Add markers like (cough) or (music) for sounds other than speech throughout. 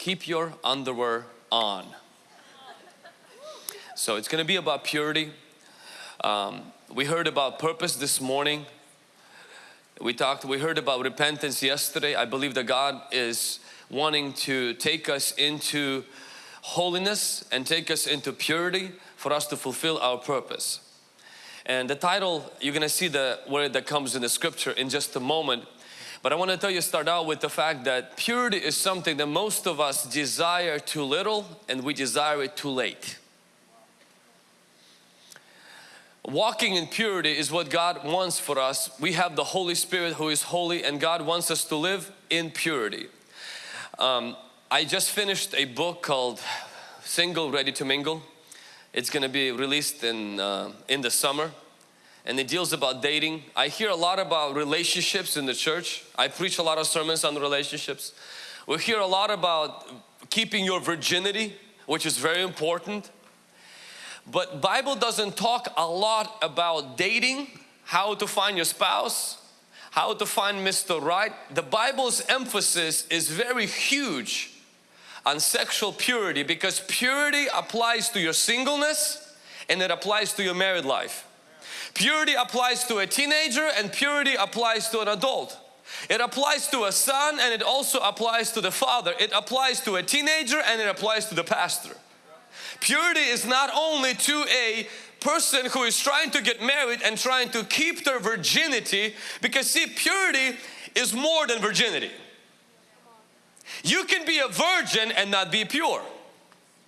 keep your underwear on. So it's going to be about purity. Um, we heard about purpose this morning. We talked, we heard about repentance yesterday. I believe that God is wanting to take us into holiness and take us into purity for us to fulfill our purpose. And the title, you're going to see the word that comes in the scripture in just a moment. But I want to tell you, start out with the fact that purity is something that most of us desire too little and we desire it too late. Walking in purity is what God wants for us. We have the Holy Spirit who is holy and God wants us to live in purity. Um, I just finished a book called Single Ready to Mingle. It's going to be released in, uh, in the summer and it deals about dating. I hear a lot about relationships in the church. I preach a lot of sermons on relationships. We hear a lot about keeping your virginity, which is very important. But Bible doesn't talk a lot about dating, how to find your spouse, how to find Mr. Right. The Bible's emphasis is very huge on sexual purity because purity applies to your singleness and it applies to your married life. Purity applies to a teenager and purity applies to an adult. It applies to a son and it also applies to the father. It applies to a teenager and it applies to the pastor. Purity is not only to a person who is trying to get married and trying to keep their virginity because see purity is more than virginity. You can be a virgin and not be pure.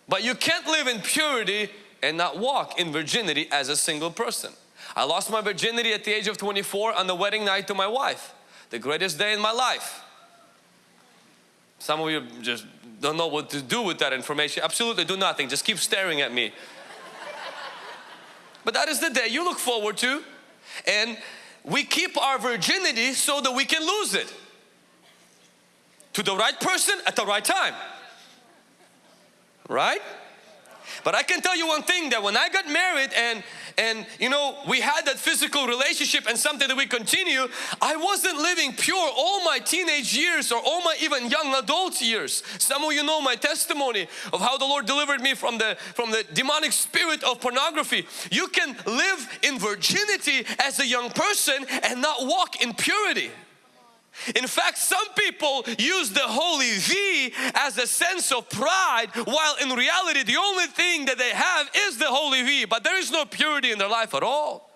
But you can't live in purity and not walk in virginity as a single person. I lost my virginity at the age of 24 on the wedding night to my wife. The greatest day in my life. Some of you just don't know what to do with that information. Absolutely do nothing. Just keep staring at me. but that is the day you look forward to. And we keep our virginity so that we can lose it. To the right person at the right time. Right? But I can tell you one thing that when I got married and and you know we had that physical relationship and something that we continue I wasn't living pure all my teenage years or all my even young adult years. Some of you know my testimony of how the Lord delivered me from the from the demonic spirit of pornography. You can live in virginity as a young person and not walk in purity in fact, some people use the holy V as a sense of pride while in reality the only thing that they have is the holy V but there is no purity in their life at all.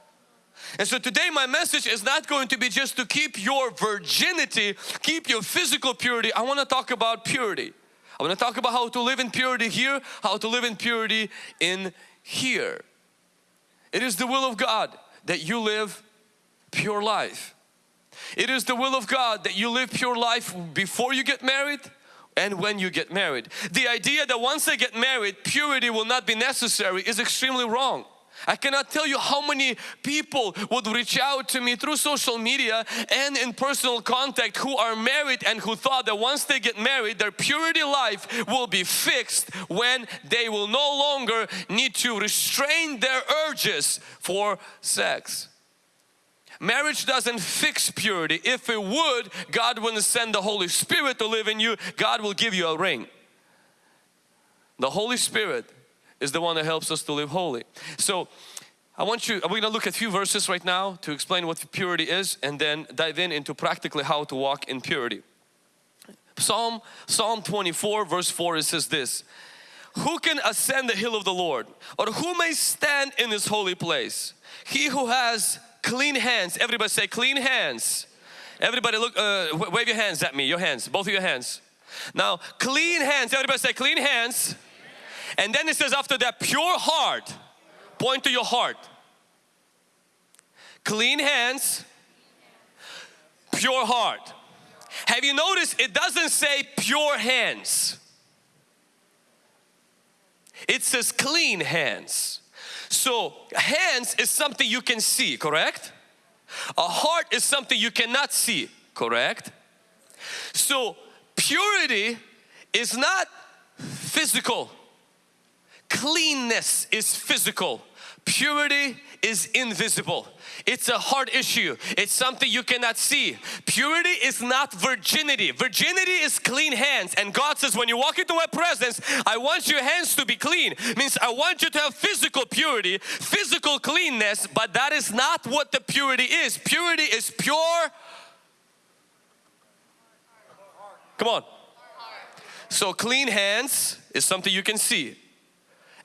And so today my message is not going to be just to keep your virginity, keep your physical purity. I want to talk about purity. I want to talk about how to live in purity here, how to live in purity in here. It is the will of God that you live pure life. It is the will of God that you live pure life before you get married and when you get married. The idea that once I get married, purity will not be necessary is extremely wrong. I cannot tell you how many people would reach out to me through social media and in personal contact who are married and who thought that once they get married their purity life will be fixed when they will no longer need to restrain their urges for sex. Marriage doesn't fix purity. If it would, God wouldn't send the Holy Spirit to live in you. God will give you a ring. The Holy Spirit is the one that helps us to live holy. So I want you, we're going to look at a few verses right now to explain what purity is and then dive in into practically how to walk in purity. Psalm, Psalm 24 verse 4 it says this, Who can ascend the hill of the Lord or who may stand in His holy place? He who has clean hands. Everybody say clean hands. Everybody look, uh, wave your hands at me, your hands, both of your hands. Now, clean hands, everybody say clean hands. And then it says after that, pure heart. Point to your heart. Clean hands, pure heart. Have you noticed it doesn't say pure hands. It says clean hands. So hands is something you can see, correct? A heart is something you cannot see, correct? So purity is not physical. Cleanness is physical. Purity is invisible. It's a hard issue. It's something you cannot see. Purity is not virginity. Virginity is clean hands. And God says, when you walk into my presence, I want your hands to be clean. Means I want you to have physical purity, physical cleanness, but that is not what the purity is. Purity is pure. Come on. So clean hands is something you can see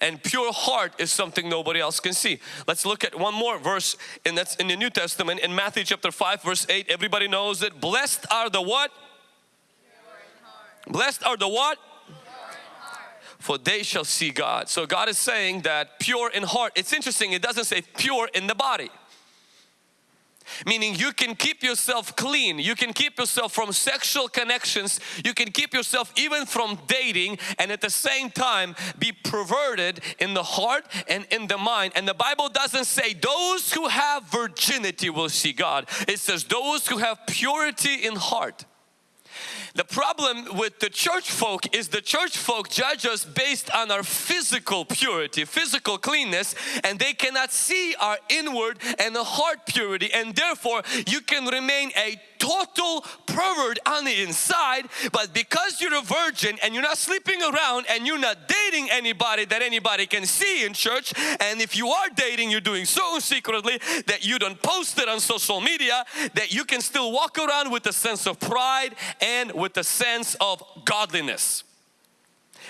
and pure heart is something nobody else can see. Let's look at one more verse and that's in the New Testament in Matthew chapter 5 verse 8 everybody knows it blessed are the what? Blessed are the what? For they shall see God. So God is saying that pure in heart. It's interesting, it doesn't say pure in the body. Meaning you can keep yourself clean, you can keep yourself from sexual connections, you can keep yourself even from dating and at the same time be perverted in the heart and in the mind. And the Bible doesn't say those who have virginity will see God. It says those who have purity in heart. The problem with the church folk is the church folk judge us based on our physical purity, physical cleanness and they cannot see our inward and the heart purity and therefore you can remain a total pervert on the inside but because you're a virgin and you're not sleeping around and you're not dating anybody that anybody can see in church and if you are dating you're doing so secretly that you don't post it on social media that you can still walk around with a sense of pride and with a sense of godliness.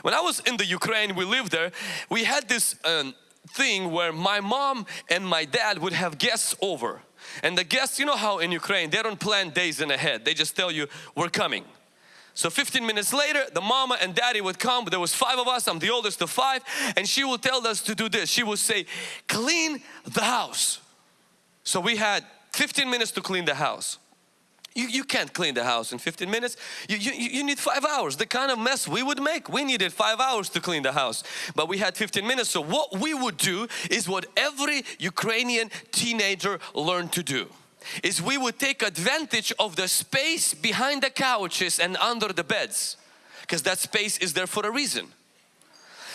When I was in the Ukraine, we lived there, we had this um, thing where my mom and my dad would have guests over and the guests, you know how in Ukraine they don't plan days in ahead. They just tell you we're coming. So 15 minutes later, the mama and daddy would come. There was five of us. I'm the oldest of five. And she would tell us to do this. She would say, clean the house. So we had 15 minutes to clean the house. You, you can't clean the house in 15 minutes. You, you, you need five hours. The kind of mess we would make, we needed five hours to clean the house. But we had 15 minutes. So what we would do is what every Ukrainian teenager learned to do. Is we would take advantage of the space behind the couches and under the beds. Because that space is there for a reason.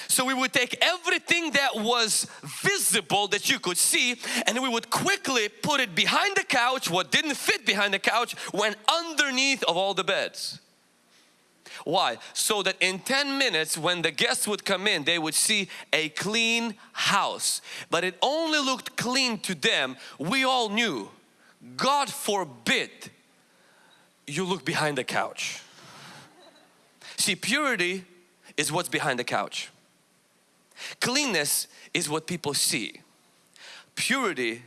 So we would take everything that was visible that you could see and we would quickly put it behind the couch. What didn't fit behind the couch went underneath of all the beds. Why? So that in 10 minutes when the guests would come in they would see a clean house. But it only looked clean to them. We all knew God forbid you look behind the couch. See purity is what's behind the couch. Cleanness is what people see. Purity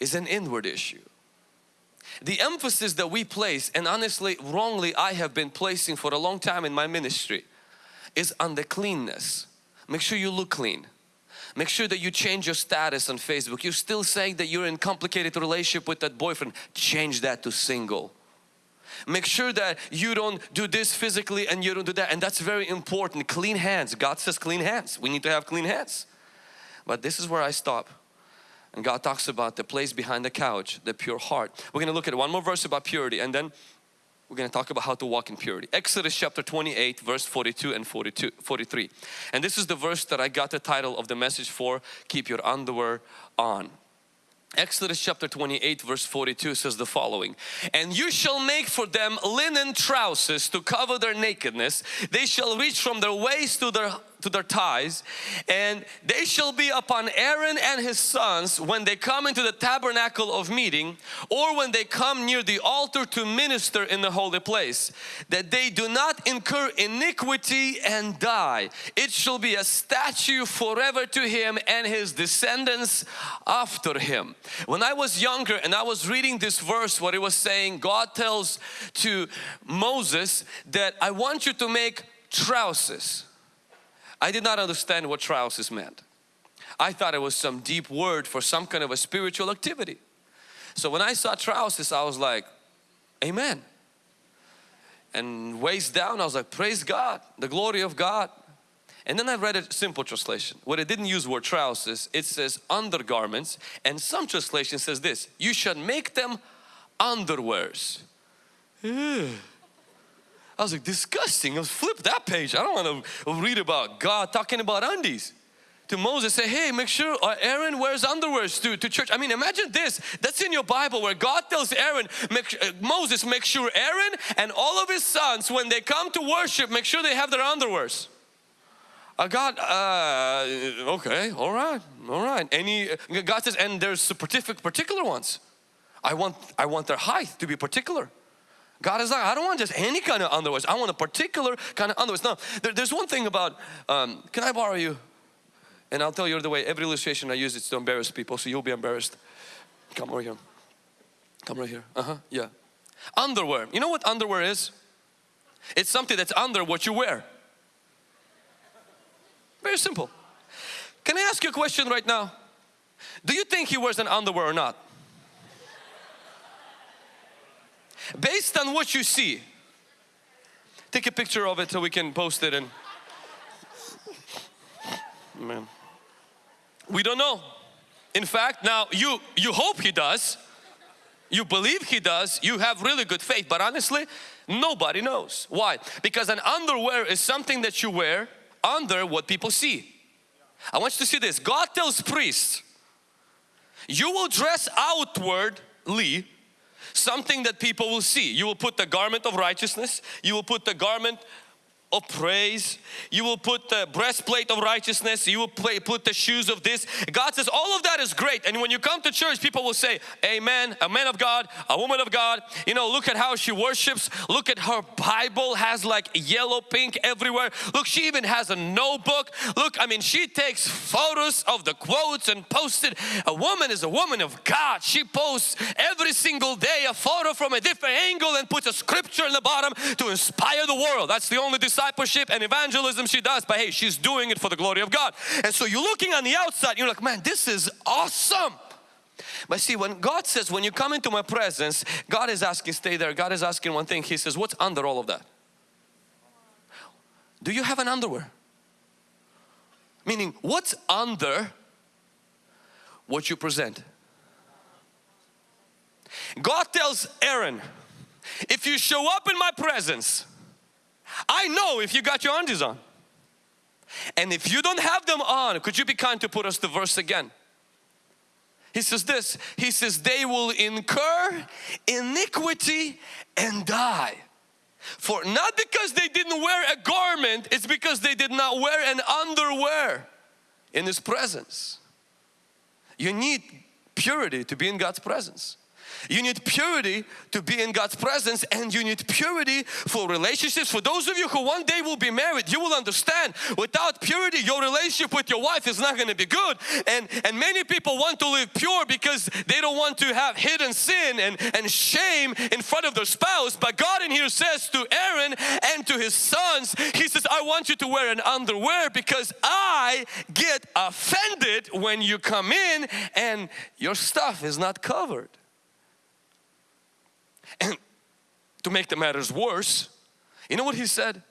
is an inward issue. The emphasis that we place and honestly wrongly I have been placing for a long time in my ministry is on the cleanness. Make sure you look clean. Make sure that you change your status on Facebook. You're still saying that you're in complicated relationship with that boyfriend. Change that to single. Make sure that you don't do this physically and you don't do that. And that's very important. Clean hands. God says clean hands. We need to have clean hands. But this is where I stop. And God talks about the place behind the couch, the pure heart. We're going to look at one more verse about purity and then we're going to talk about how to walk in purity. Exodus chapter 28 verse 42 and 42, 43. And this is the verse that I got the title of the message for, keep your underwear on. Exodus chapter 28 verse 42 says the following and you shall make for them linen trousers to cover their nakedness. They shall reach from their waist to their to their ties and they shall be upon Aaron and his sons when they come into the tabernacle of meeting or when they come near the altar to minister in the holy place that they do not incur iniquity and die. It shall be a statue forever to him and his descendants after him. When I was younger and I was reading this verse what it was saying God tells to Moses that I want you to make trousers I did not understand what trousers meant. I thought it was some deep word for some kind of a spiritual activity. So when I saw trousers, I was like, Amen. And waist down, I was like, Praise God, the glory of God. And then I read a simple translation where it didn't use word trousers, it says undergarments. And some translation says this, you should make them underwears. I was like, disgusting. Let's flip that page. I don't want to read about God talking about undies. to Moses say, hey, make sure uh, Aaron wears underwears to, to church. I mean, imagine this. That's in your Bible where God tells Aaron, make, uh, Moses, make sure Aaron and all of his sons, when they come to worship, make sure they have their underwears. Uh, God, uh, okay, all right, all right. Any, God says, and there's particular ones. I want, I want their height to be particular. God is like, I don't want just any kind of underwear. I want a particular kind of underwear. Now, there, there's one thing about, um, can I borrow you? And I'll tell you the way, every illustration I use is to embarrass people, so you'll be embarrassed. Come over here. Come right here. Uh-huh, yeah. Underwear. You know what underwear is? It's something that's under what you wear. Very simple. Can I ask you a question right now? Do you think he wears an underwear or not? Based on what you see, take a picture of it so we can post it and man. We don't know. In fact, now you you hope he does. You believe he does. You have really good faith, but honestly, nobody knows. Why? Because an underwear is something that you wear under what people see. I want you to see this. God tells priests, you will dress outwardly something that people will see. You will put the garment of righteousness, you will put the garment of praise. You will put the breastplate of righteousness. You will play, put the shoes of this. God says all of that is great. And when you come to church, people will say, Amen, a man of God, a woman of God. You know, look at how she worships. Look at her Bible has like yellow, pink everywhere. Look, she even has a notebook. Look, I mean, she takes photos of the quotes and posts it. A woman is a woman of God. She posts every single day a photo from a different angle and puts a scripture in the bottom to inspire the world. That's the only disciple discipleship and evangelism she does, but hey, she's doing it for the glory of God. And so you're looking on the outside, you're like, man, this is awesome. But see, when God says, when you come into my presence, God is asking, stay there. God is asking one thing. He says, what's under all of that? Do you have an underwear? Meaning, what's under what you present? God tells Aaron, if you show up in my presence, I know if you got your undies on. And if you don't have them on, could you be kind to put us the verse again? He says this, he says, they will incur iniquity and die. For not because they didn't wear a garment, it's because they did not wear an underwear in His presence. You need purity to be in God's presence. You need purity to be in God's presence and you need purity for relationships. For those of you who one day will be married, you will understand without purity your relationship with your wife is not going to be good. And, and many people want to live pure because they don't want to have hidden sin and, and shame in front of their spouse. But God in here says to Aaron and to his sons, He says, I want you to wear an underwear because I get offended when you come in and your stuff is not covered. And to make the matters worse, you know what he said?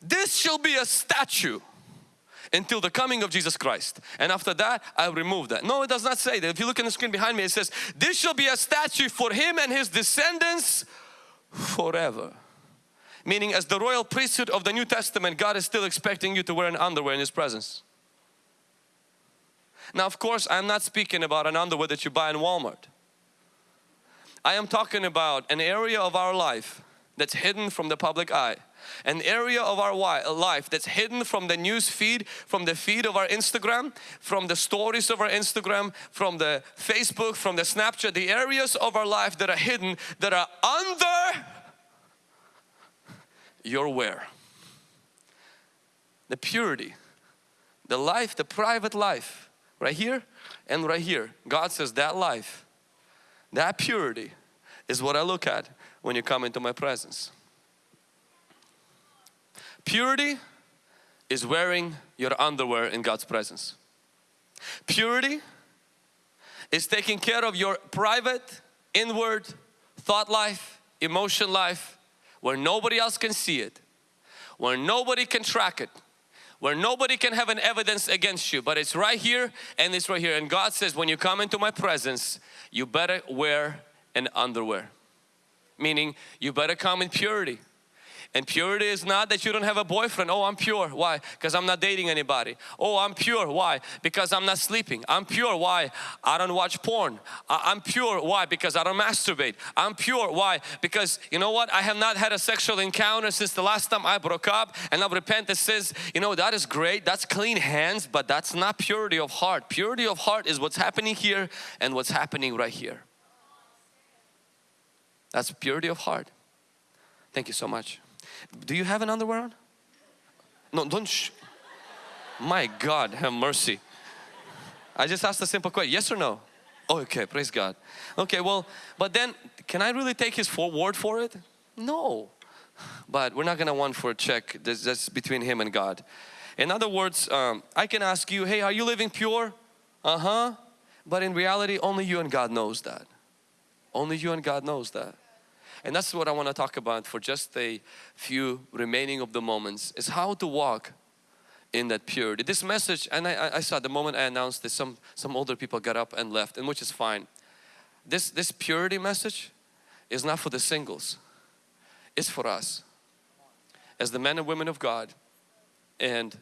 This shall be a statue until the coming of Jesus Christ. And after that, I'll remove that. No, it does not say that. If you look in the screen behind me, it says, this shall be a statue for him and his descendants forever. Meaning as the royal priesthood of the New Testament, God is still expecting you to wear an underwear in His presence. Now, of course, I'm not speaking about an underwear that you buy in Walmart. I am talking about an area of our life that's hidden from the public eye an area of our life that's hidden from the news feed, from the feed of our Instagram, from the stories of our Instagram, from the Facebook, from the Snapchat, the areas of our life that are hidden, that are under your wear. The purity, the life, the private life, right here and right here. God says that life that purity is what I look at when you come into my presence. Purity is wearing your underwear in God's presence. Purity is taking care of your private, inward thought life, emotion life, where nobody else can see it, where nobody can track it, where nobody can have an evidence against you, but it's right here and it's right here. And God says, when you come into my presence, you better wear an underwear. Meaning, you better come in purity. And purity is not that you don't have a boyfriend. Oh, I'm pure. Why? Because I'm not dating anybody. Oh, I'm pure. Why? Because I'm not sleeping. I'm pure. Why? I don't watch porn. I am pure. Why? Because I don't masturbate. I'm pure. Why? Because you know what? I have not had a sexual encounter since the last time I broke up and I've repented says, you know, that is great. That's clean hands, but that's not purity of heart. Purity of heart is what's happening here and what's happening right here. That's purity of heart. Thank you so much. Do you have an underwear on? No, don't. My God, have mercy. I just asked a simple question. Yes or no? Okay, praise God. Okay, well, but then can I really take His word for it? No. But we're not gonna want for a check. That's, between Him and God. In other words, um, I can ask you, hey, are you living pure? Uh huh. But in reality, only you and God knows that. Only you and God knows that. And that's what I want to talk about for just a few remaining of the moments is how to walk in that purity. This message, and I, I saw the moment I announced this, some, some older people got up and left, and which is fine. This, this purity message is not for the singles. It's for us as the men and women of God. And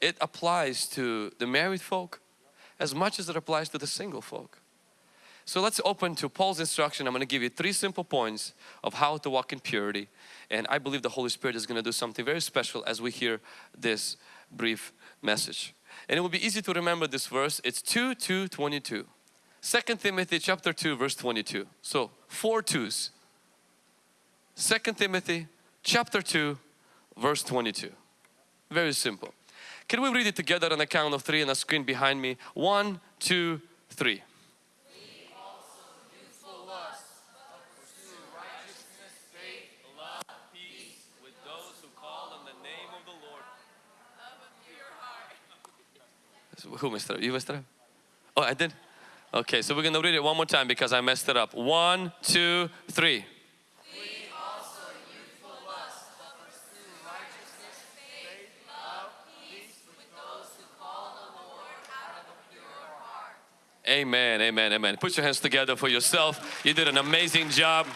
it applies to the married folk as much as it applies to the single folk. So let's open to Paul's instruction. I'm going to give you three simple points of how to walk in purity. And I believe the Holy Spirit is going to do something very special as we hear this brief message. And it will be easy to remember this verse. It's 2, 2, 22. 2 Timothy chapter 2 verse 22. So four twos. 2 Timothy chapter 2 verse 22. Very simple. Can we read it together on the count of three on the screen behind me? One, two, three. Who messed it up? You messed it up? Oh, I did? Okay, so we're going to read it one more time because I messed it up. One, two, three. Amen, amen, amen. Put your hands together for yourself. You did an amazing job.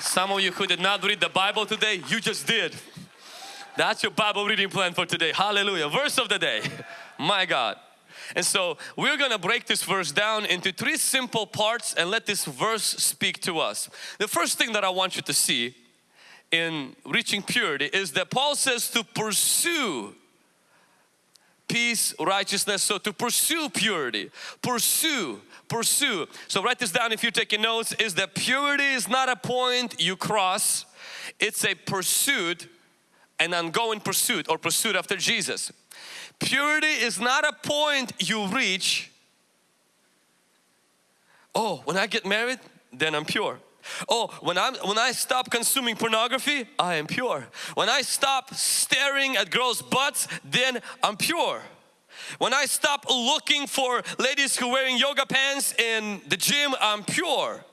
Some of you who did not read the Bible today, you just did. That's your Bible reading plan for today. Hallelujah. Verse of the day. (laughs) My God. And so we're going to break this verse down into three simple parts and let this verse speak to us. The first thing that I want you to see in reaching purity is that Paul says to pursue peace, righteousness. So to pursue purity, pursue, pursue. So write this down if you're taking notes is that purity is not a point you cross. It's a pursuit an ongoing pursuit or pursuit after Jesus. Purity is not a point you reach. Oh, when I get married, then I'm pure. Oh, when I'm when I stop consuming pornography, I am pure. When I stop staring at girls' butts, then I'm pure. When I stop looking for ladies who are wearing yoga pants in the gym, I'm pure.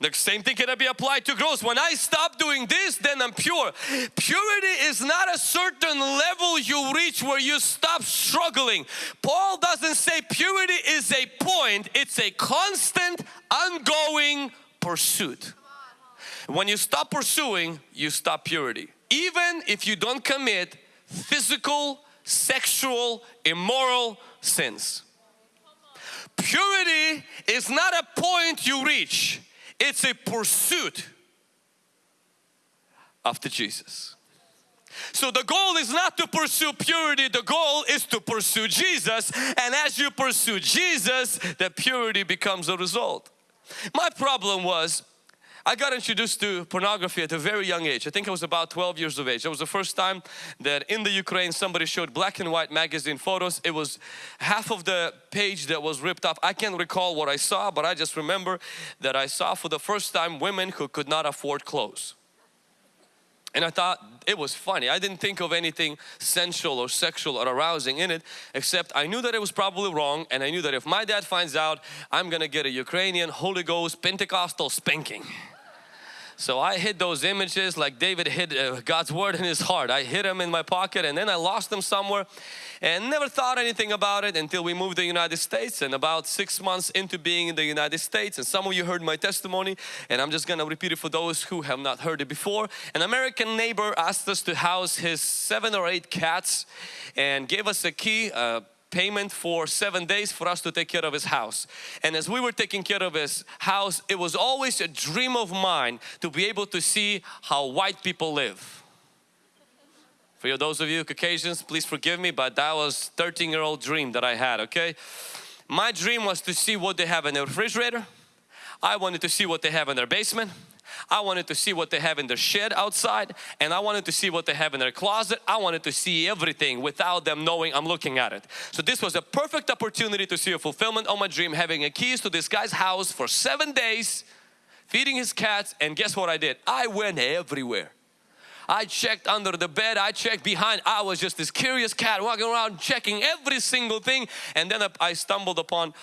The same thing can be applied to growth. When I stop doing this, then I'm pure. Purity is not a certain level you reach where you stop struggling. Paul doesn't say purity is a point, it's a constant, ongoing pursuit. When you stop pursuing, you stop purity. Even if you don't commit physical, sexual, immoral sins. Purity is not a point you reach it's a pursuit after Jesus. So the goal is not to pursue purity, the goal is to pursue Jesus and as you pursue Jesus, the purity becomes a result. My problem was I got introduced to pornography at a very young age. I think I was about 12 years of age. It was the first time that in the Ukraine somebody showed black and white magazine photos. It was half of the page that was ripped off. I can't recall what I saw but I just remember that I saw for the first time women who could not afford clothes. And I thought it was funny. I didn't think of anything sensual or sexual or arousing in it except I knew that it was probably wrong and I knew that if my dad finds out I'm gonna get a Ukrainian Holy Ghost Pentecostal spanking. So I hid those images like David hid uh, God's word in his heart. I hid them in my pocket and then I lost them somewhere and never thought anything about it until we moved to the United States and about six months into being in the United States and some of you heard my testimony and I'm just gonna repeat it for those who have not heard it before. An American neighbor asked us to house his seven or eight cats and gave us a key, uh, payment for seven days for us to take care of his house. And as we were taking care of his house, it was always a dream of mine to be able to see how white people live. For those of you Caucasians, please forgive me, but that was 13 year old dream that I had, okay? My dream was to see what they have in their refrigerator. I wanted to see what they have in their basement. I wanted to see what they have in their shed outside and I wanted to see what they have in their closet. I wanted to see everything without them knowing I'm looking at it. So this was a perfect opportunity to see a fulfillment of my dream having a keys to this guy's house for seven days feeding his cats and guess what I did? I went everywhere. I checked under the bed, I checked behind. I was just this curious cat walking around checking every single thing and then I stumbled upon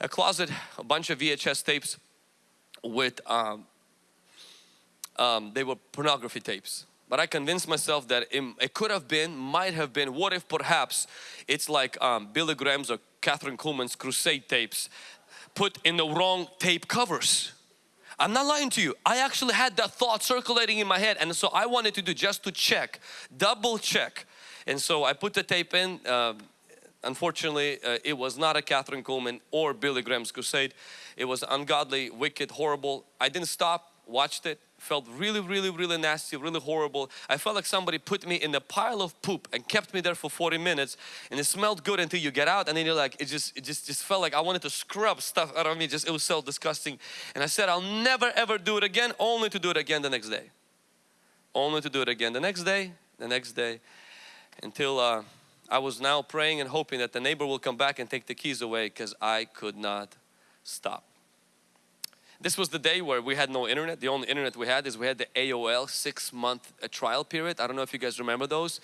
a closet, a bunch of VHS tapes with um, um, they were pornography tapes. But I convinced myself that it, it, could have been, might have been, what if perhaps it's like um, Billy Graham's or Kathryn Kuhlman's crusade tapes put in the wrong tape covers. I'm not lying to you. I actually had that thought circulating in my head and so I wanted to do just to check, double check. And so I put the tape in. Uh, unfortunately, uh, it was not a Kathryn Kuhlman or Billy Graham's crusade. It was ungodly, wicked, horrible. I didn't stop, watched it, felt really really really nasty really horrible. I felt like somebody put me in a pile of poop and kept me there for 40 minutes and it smelled good until you get out and then you're like it just it just just felt like I wanted to scrub stuff out of me just it was so disgusting and I said I'll never ever do it again only to do it again the next day. Only to do it again the next day the next day until uh, I was now praying and hoping that the neighbor will come back and take the keys away because I could not stop this was the day where we had no internet. The only internet we had is we had the AOL six month uh, trial period. I don't know if you guys remember those.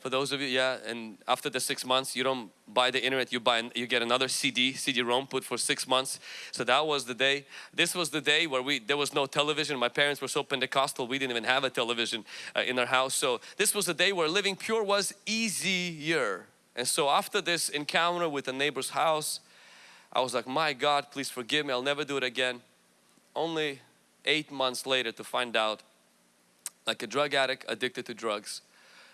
For those of you, yeah, and after the six months, you don't buy the internet, you buy, you get another CD, CD-ROM put for six months. So that was the day. This was the day where we, there was no television. My parents were so Pentecostal, we didn't even have a television uh, in our house. So this was the day where living pure was easier. And so after this encounter with a neighbor's house, I was like, my God, please forgive me, I'll never do it again only eight months later to find out like a drug addict addicted to drugs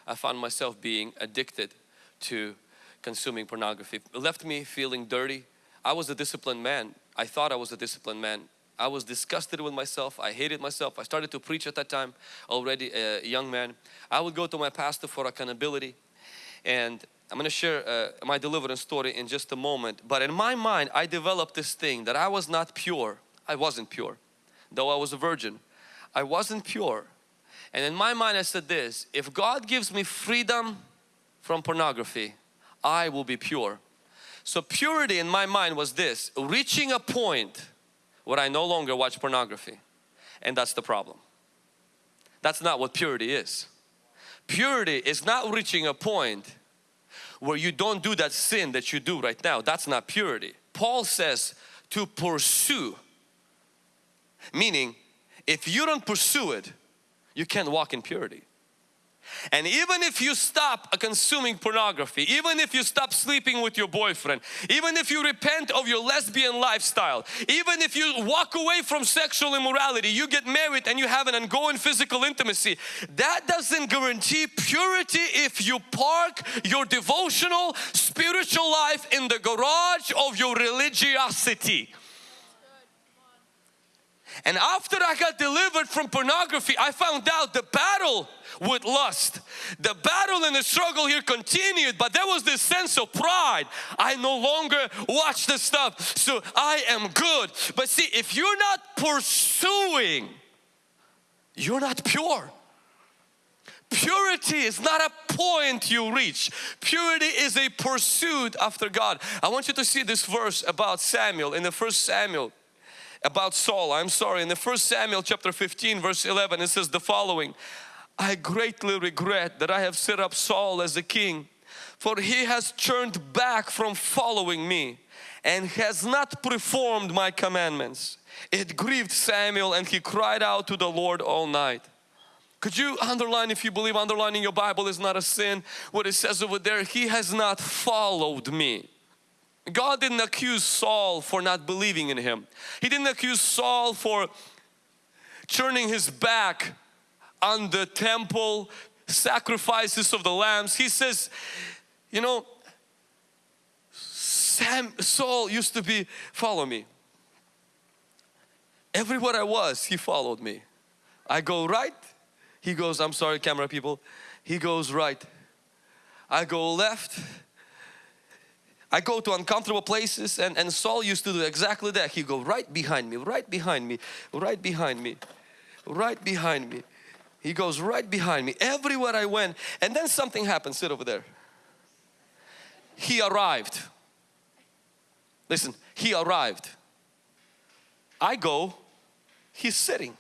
I found myself being addicted to consuming pornography. It left me feeling dirty. I was a disciplined man. I thought I was a disciplined man. I was disgusted with myself. I hated myself. I started to preach at that time already a young man. I would go to my pastor for accountability and I'm going to share uh, my deliverance story in just a moment. But in my mind I developed this thing that I was not pure I wasn't pure. Though I was a virgin, I wasn't pure. And in my mind I said this, if God gives me freedom from pornography, I will be pure. So purity in my mind was this, reaching a point where I no longer watch pornography. And that's the problem. That's not what purity is. Purity is not reaching a point where you don't do that sin that you do right now. That's not purity. Paul says to pursue Meaning, if you don't pursue it, you can't walk in purity. And even if you stop consuming pornography, even if you stop sleeping with your boyfriend, even if you repent of your lesbian lifestyle, even if you walk away from sexual immorality, you get married and you have an ongoing physical intimacy, that doesn't guarantee purity if you park your devotional spiritual life in the garage of your religiosity. And after I got delivered from pornography, I found out the battle with lust. The battle and the struggle here continued, but there was this sense of pride. I no longer watch the stuff, so I am good. But see, if you're not pursuing, you're not pure. Purity is not a point you reach. Purity is a pursuit after God. I want you to see this verse about Samuel in the first Samuel about Saul. I'm sorry, in the first Samuel chapter 15 verse 11 it says the following. I greatly regret that I have set up Saul as a king for he has turned back from following me and has not performed my commandments. It grieved Samuel and he cried out to the Lord all night. Could you underline if you believe underlining your Bible is not a sin? What it says over there, he has not followed me. God didn't accuse Saul for not believing in him. He didn't accuse Saul for turning his back on the temple sacrifices of the lambs. He says, you know, Sam, Saul used to be, follow me. Everywhere I was, he followed me. I go right, he goes, I'm sorry camera people, he goes right. I go left, I go to uncomfortable places and, and Saul used to do exactly that. He go right behind me, right behind me, right behind me, right behind me. He goes right behind me everywhere I went and then something happened, sit over there. He arrived. Listen, he arrived. I go, he's sitting.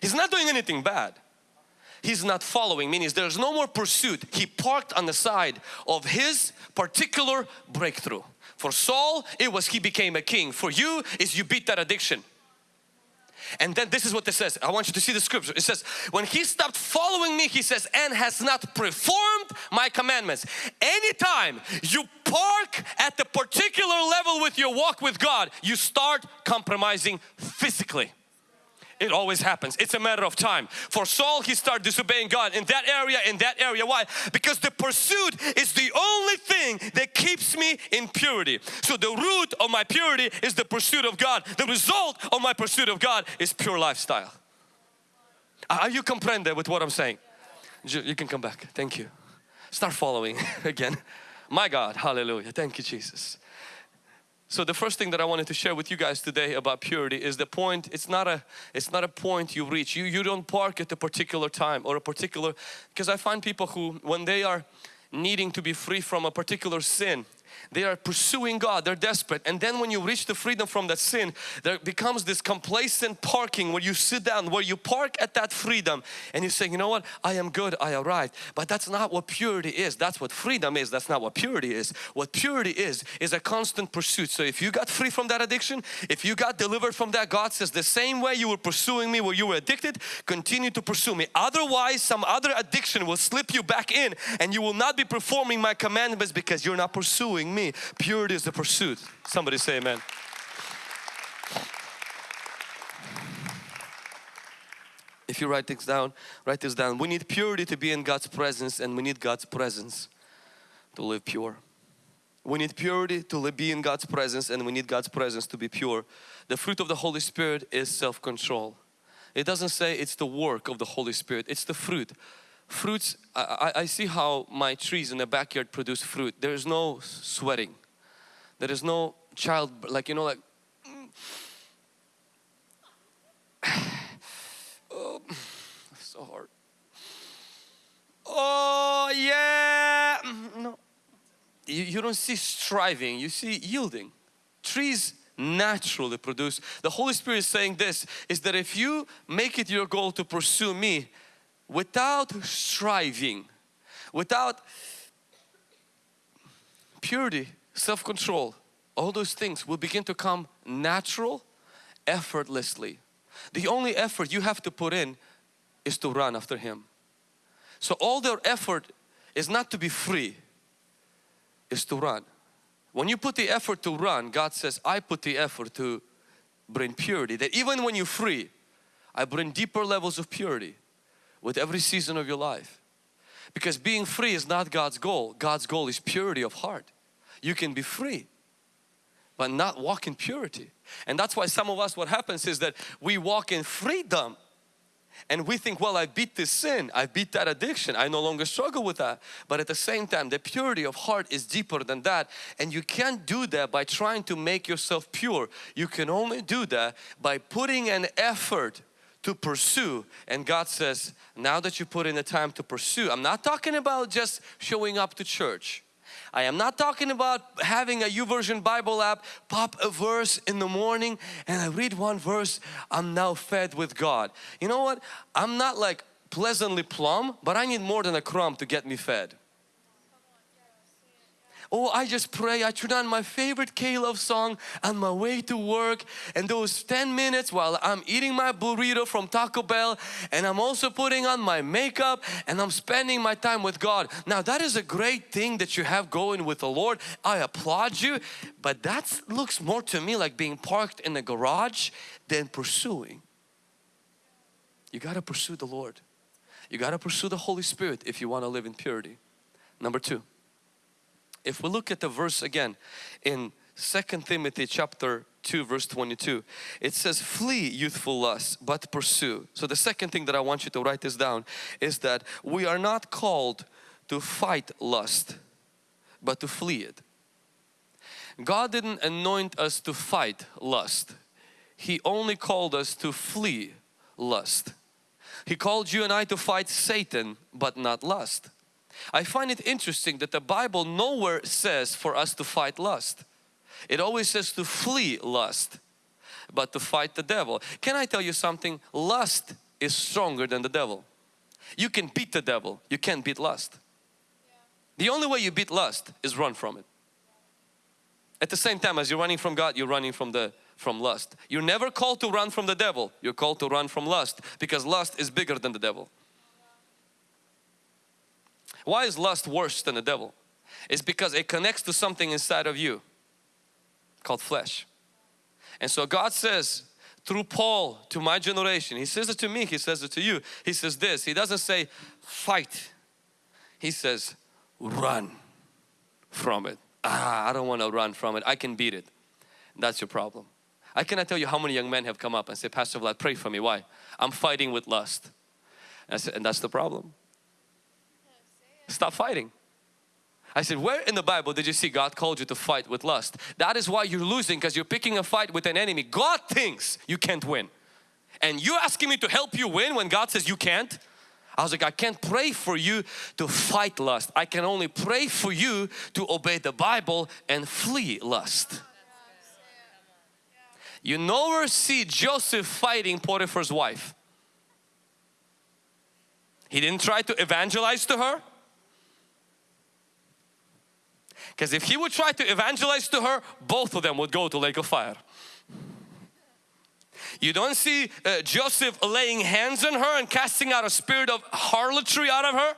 He's not doing anything bad. He's not following, meaning there's no more pursuit. He parked on the side of his particular breakthrough. For Saul, it was he became a king. For you, is you beat that addiction. And then this is what it says. I want you to see the scripture. It says, when he stopped following me, he says, and has not performed my commandments. Anytime you park at the particular level with your walk with God, you start compromising physically. It always happens. It's a matter of time. For Saul, he started disobeying God in that area, in that area. Why? Because the pursuit is the only thing that keeps me in purity. So the root of my purity is the pursuit of God. The result of my pursuit of God is pure lifestyle. Are you comprende with what I'm saying? You can come back. Thank you. Start following (laughs) again. My God, hallelujah. Thank you, Jesus. So the first thing that I wanted to share with you guys today about purity is the point, it's not a, it's not a point you reach. You, you don't park at a particular time or a particular, because I find people who when they are needing to be free from a particular sin, they are pursuing God, they're desperate. And then when you reach the freedom from that sin, there becomes this complacent parking where you sit down, where you park at that freedom and you say, you know what, I am good, I arrived. But that's not what purity is. That's what freedom is. That's not what purity is. What purity is, is a constant pursuit. So if you got free from that addiction, if you got delivered from that, God says the same way you were pursuing me where you were addicted, continue to pursue me. Otherwise, some other addiction will slip you back in and you will not be performing my commandments because you're not pursuing me. Purity is the pursuit. Somebody say amen. If you write things down, write this down. We need purity to be in God's presence and we need God's presence to live pure. We need purity to be in God's presence and we need God's presence to be pure. The fruit of the Holy Spirit is self-control. It doesn't say it's the work of the Holy Spirit, it's the fruit fruits, I, I, see how my trees in the backyard produce fruit. There is no sweating. There is no child, like you know, like (sighs) oh, (sighs) so hard. Oh yeah, no. You, you don't see striving, you see yielding. Trees naturally produce. The Holy Spirit is saying this, is that if you make it your goal to pursue me, without striving, without purity, self-control, all those things will begin to come natural, effortlessly. The only effort you have to put in is to run after Him. So all their effort is not to be free, is to run. When you put the effort to run, God says, I put the effort to bring purity. That even when you're free, I bring deeper levels of purity with every season of your life. Because being free is not God's goal. God's goal is purity of heart. You can be free but not walk in purity. And that's why some of us what happens is that we walk in freedom and we think well I beat this sin, I beat that addiction, I no longer struggle with that. But at the same time the purity of heart is deeper than that and you can't do that by trying to make yourself pure. You can only do that by putting an effort to pursue. And God says now that you put in the time to pursue I'm not talking about just showing up to church. I am not talking about having a YouVersion Bible app pop a verse in the morning and I read one verse I'm now fed with God. You know what? I'm not like pleasantly plumb but I need more than a crumb to get me fed Oh, I just pray. I turn on my favorite K-Love song on my way to work and those 10 minutes while I'm eating my burrito from Taco Bell and I'm also putting on my makeup and I'm spending my time with God. Now that is a great thing that you have going with the Lord. I applaud you. But that looks more to me like being parked in the garage than pursuing. You got to pursue the Lord. You got to pursue the Holy Spirit if you want to live in purity. Number two, if we look at the verse again in Second Timothy chapter 2 verse 22 it says flee youthful lusts but pursue. So the second thing that I want you to write this down is that we are not called to fight lust but to flee it. God didn't anoint us to fight lust. He only called us to flee lust. He called you and I to fight Satan but not lust I find it interesting that the Bible nowhere says for us to fight lust. It always says to flee lust, but to fight the devil. Can I tell you something? Lust is stronger than the devil. You can beat the devil, you can't beat lust. The only way you beat lust is run from it. At the same time as you're running from God, you're running from the from lust. You're never called to run from the devil, you're called to run from lust because lust is bigger than the devil. Why is lust worse than the devil? It's because it connects to something inside of you called flesh. And so God says through Paul to my generation, He says it to me, He says it to you. He says this, He doesn't say fight. He says run from it. Ah, I don't want to run from it. I can beat it. That's your problem. I cannot tell you how many young men have come up and say, Pastor Vlad, pray for me. Why? I'm fighting with lust. And, said, and that's the problem. Stop fighting. I said, where in the Bible did you see God called you to fight with lust? That is why you're losing because you're picking a fight with an enemy. God thinks you can't win. And you're asking me to help you win when God says you can't? I was like, I can't pray for you to fight lust. I can only pray for you to obey the Bible and flee lust. You nowhere see Joseph fighting Potiphar's wife. He didn't try to evangelize to her. Because if he would try to evangelize to her, both of them would go to lake of fire. You don't see uh, Joseph laying hands on her and casting out a spirit of harlotry out of her.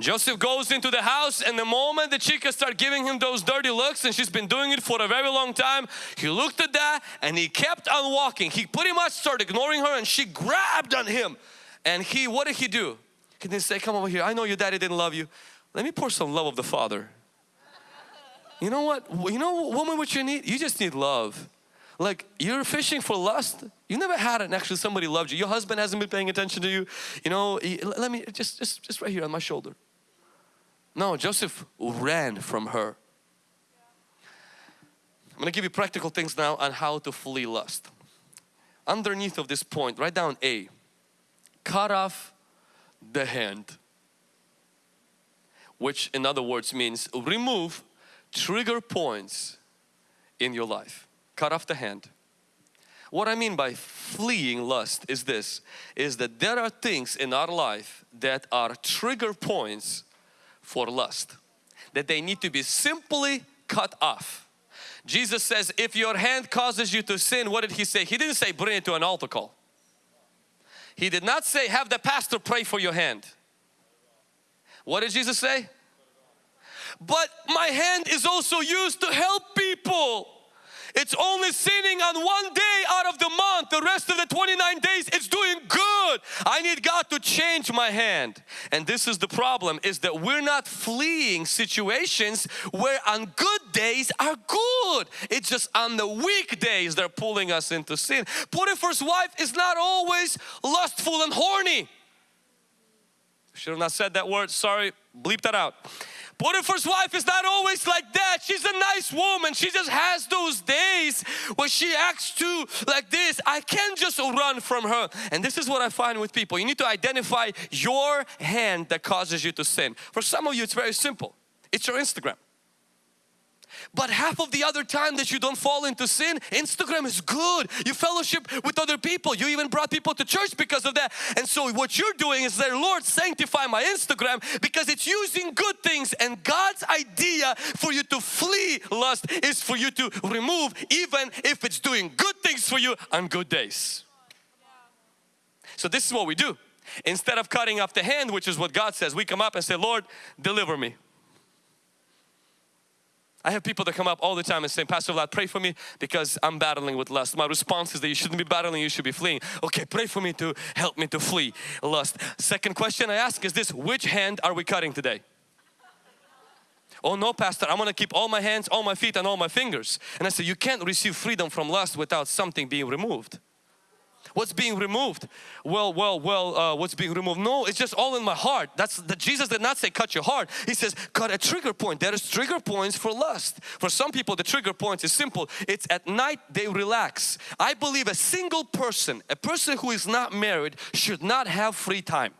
Joseph goes into the house and the moment the chica start giving him those dirty looks and she's been doing it for a very long time, he looked at that and he kept on walking. He pretty much started ignoring her and she grabbed on him. And he, what did he do? He didn't say, come over here, I know your daddy didn't love you. Let me pour some love of the Father. You know what? You know woman what you need? You just need love. Like you're fishing for lust. You never had it actually somebody loved you. Your husband hasn't been paying attention to you. You know, let me just, just, just right here on my shoulder. No, Joseph ran from her. I'm going to give you practical things now on how to flee lust. Underneath of this point, write down A. Cut off the hand which in other words means remove trigger points in your life. Cut off the hand. What I mean by fleeing lust is this, is that there are things in our life that are trigger points for lust. That they need to be simply cut off. Jesus says if your hand causes you to sin, what did He say? He didn't say bring it to an altar call. He did not say have the pastor pray for your hand. What did Jesus say? But my hand is also used to help people. It's only sinning on one day out of the month. The rest of the 29 days it's doing good. I need God to change my hand. And this is the problem is that we're not fleeing situations where on good days are good. It's just on the weekdays they're pulling us into sin. Potiphar's wife is not always lustful and horny. Should have not said that word, sorry, bleep that out. Potiphar's wife is not always like that. She's a nice woman. She just has those days where she acts too like this. I can't just run from her. And this is what I find with people. You need to identify your hand that causes you to sin. For some of you, it's very simple. It's your Instagram. But half of the other time that you don't fall into sin, Instagram is good. You fellowship with other people. You even brought people to church because of that. And so what you're doing is there, Lord, sanctify my Instagram because it's using good things. And God's idea for you to flee lust is for you to remove even if it's doing good things for you on good days. So this is what we do. Instead of cutting off the hand, which is what God says, we come up and say, Lord, deliver me. I have people that come up all the time and say, Pastor Vlad, pray for me because I'm battling with lust. My response is that you shouldn't be battling, you should be fleeing. Okay, pray for me to help me to flee lust. Second question I ask is this, which hand are we cutting today? oh no pastor I'm gonna keep all my hands all my feet and all my fingers and I say you can't receive freedom from lust without something being removed What's being removed? Well, well, well, uh, what's being removed? No, it's just all in my heart. That's the Jesus did not say cut your heart. He says cut a trigger point. There is trigger points for lust. For some people, the trigger point is simple. It's at night they relax. I believe a single person, a person who is not married, should not have free time.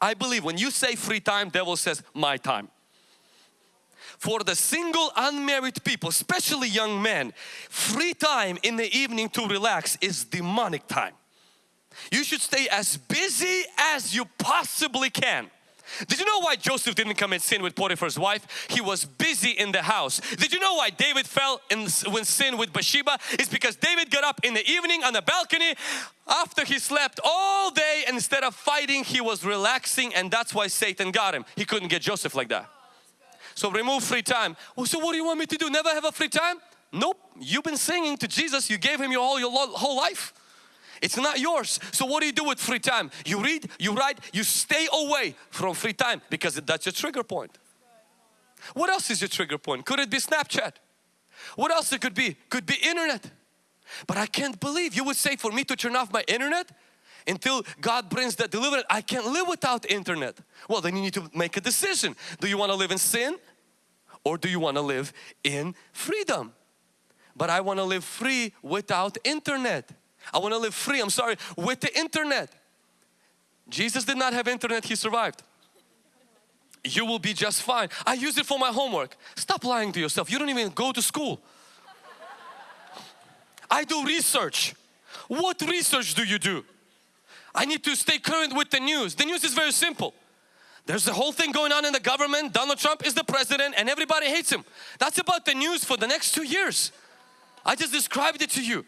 I believe when you say free time, devil says my time for the single unmarried people, especially young men, free time in the evening to relax is demonic time. You should stay as busy as you possibly can. Did you know why Joseph didn't commit sin with Potiphar's wife? He was busy in the house. Did you know why David fell in when sin with Bathsheba? It's because David got up in the evening on the balcony after he slept all day instead of fighting he was relaxing and that's why Satan got him. He couldn't get Joseph like that. So remove free time. Well, so what do you want me to do? Never have a free time? Nope. You've been singing to Jesus. You gave Him your whole, your whole life. It's not yours. So what do you do with free time? You read, you write, you stay away from free time because that's your trigger point. What else is your trigger point? Could it be Snapchat? What else it could be? Could be internet. But I can't believe you would say for me to turn off my internet until God brings that deliverance. I can't live without internet. Well, then you need to make a decision. Do you want to live in sin or do you want to live in freedom? But I want to live free without internet. I want to live free, I'm sorry, with the internet. Jesus did not have internet, He survived. You will be just fine. I use it for my homework. Stop lying to yourself. You don't even go to school. I do research. What research do you do? I need to stay current with the news. The news is very simple. There's a whole thing going on in the government. Donald Trump is the president and everybody hates him. That's about the news for the next two years. I just described it to you.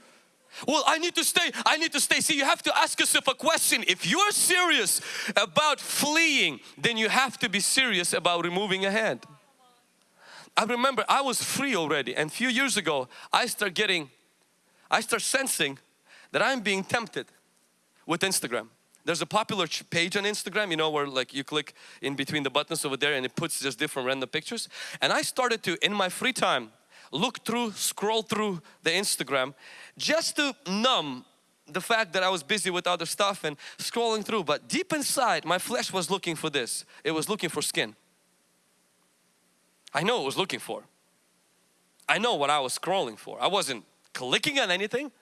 Well, I need to stay, I need to stay. See, you have to ask yourself a question. If you're serious about fleeing, then you have to be serious about removing a hand. I remember I was free already and a few years ago I start getting, I start sensing that I'm being tempted with Instagram. There's a popular page on Instagram, you know, where like you click in between the buttons over there and it puts just different random pictures. And I started to, in my free time, look through, scroll through the Instagram just to numb the fact that I was busy with other stuff and scrolling through. But deep inside, my flesh was looking for this. It was looking for skin. I know it was looking for. I know what I was scrolling for. I wasn't clicking on anything,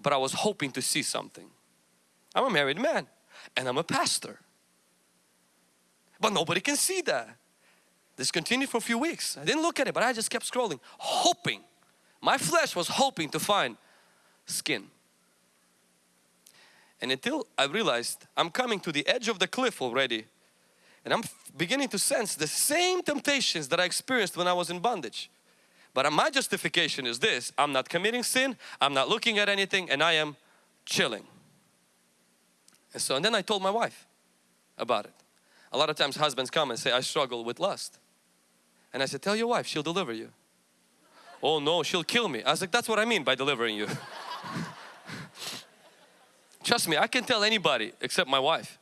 but I was hoping to see something. I'm a married man and I'm a pastor. But nobody can see that. This continued for a few weeks. I didn't look at it, but I just kept scrolling, hoping. My flesh was hoping to find skin. And until I realized I'm coming to the edge of the cliff already and I'm beginning to sense the same temptations that I experienced when I was in bondage. But my justification is this, I'm not committing sin, I'm not looking at anything and I am chilling. And so, and then I told my wife about it. A lot of times husbands come and say, I struggle with lust. And I said, tell your wife, she'll deliver you. oh no, she'll kill me. I was like, that's what I mean by delivering you. (laughs) Trust me, I can tell anybody except my wife.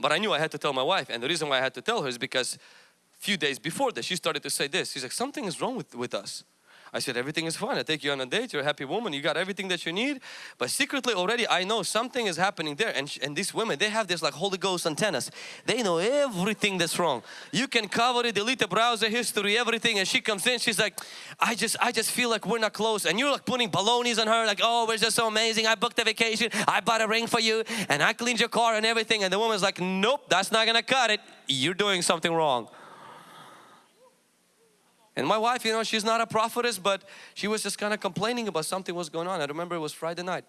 But I knew I had to tell my wife and the reason why I had to tell her is because a few days before that she started to say this. She's like, something is wrong with, with us. I said, everything is fine. I take you on a date. You're a happy woman. You got everything that you need. But secretly already I know something is happening there. And, and these women, they have this like Holy Ghost antennas. They know everything that's wrong. You can cover it, delete the browser history, everything. And she comes in, she's like, I just, I just feel like we're not close. And you're like putting balonies on her like, oh, we're just so amazing. I booked a vacation. I bought a ring for you. And I cleaned your car and everything. And the woman's like, nope, that's not gonna cut it. You're doing something wrong. And my wife, you know, she's not a prophetess, but she was just kind of complaining about something was going on. I remember it was Friday night.